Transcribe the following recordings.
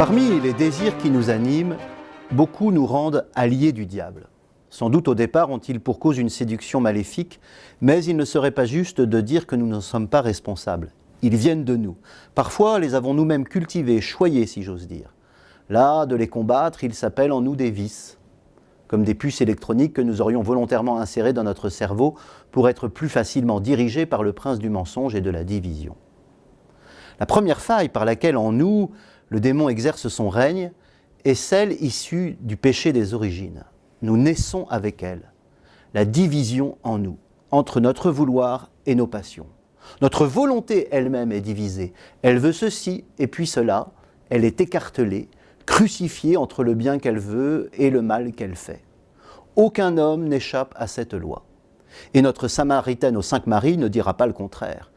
Parmi les désirs qui nous animent, beaucoup nous rendent alliés du diable. Sans doute au départ ont-ils pour cause une séduction maléfique, mais il ne serait pas juste de dire que nous n'en sommes pas responsables. Ils viennent de nous. Parfois les avons nous-mêmes cultivés, choyés si j'ose dire. Là, de les combattre, ils s'appellent en nous des vices, comme des puces électroniques que nous aurions volontairement insérées dans notre cerveau pour être plus facilement dirigés par le prince du mensonge et de la division. La première faille par laquelle en nous le démon exerce son règne est celle issue du péché des origines. Nous naissons avec elle, la division en nous, entre notre vouloir et nos passions. Notre volonté elle-même est divisée. Elle veut ceci et puis cela. Elle est écartelée, crucifiée entre le bien qu'elle veut et le mal qu'elle fait. Aucun homme n'échappe à cette loi. Et notre Samaritaine aux cinq maris ne dira pas le contraire.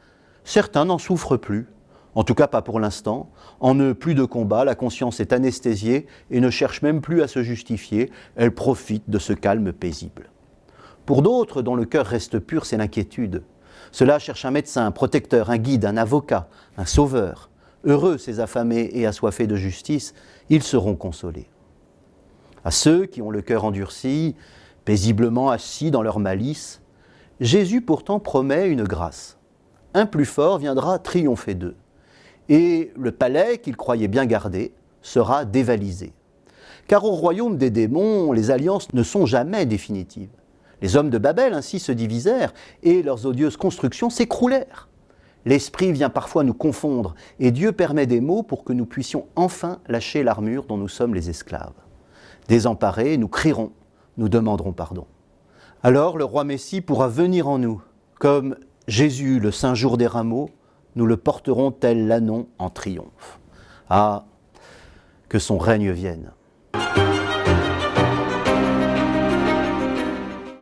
Certains n'en souffrent plus, en tout cas pas pour l'instant. En eux, plus de combat, la conscience est anesthésiée et ne cherche même plus à se justifier, elle profite de ce calme paisible. Pour d'autres, dont le cœur reste pur, c'est l'inquiétude. Cela cherche un médecin, un protecteur, un guide, un avocat, un sauveur. Heureux ces affamés et assoiffés de justice, ils seront consolés. À ceux qui ont le cœur endurci, paisiblement assis dans leur malice, Jésus pourtant promet une grâce. Un plus fort viendra triompher d'eux et le palais qu'ils croyaient bien garder sera dévalisé. Car au royaume des démons, les alliances ne sont jamais définitives. Les hommes de Babel ainsi se divisèrent et leurs odieuses constructions s'écroulèrent. L'esprit vient parfois nous confondre et Dieu permet des mots pour que nous puissions enfin lâcher l'armure dont nous sommes les esclaves. Désemparés, nous crierons, nous demanderons pardon. Alors le roi Messie pourra venir en nous, comme Jésus le Saint Jour des Rameaux, nous le porterons tel l'annon en triomphe. Ah, que son règne vienne.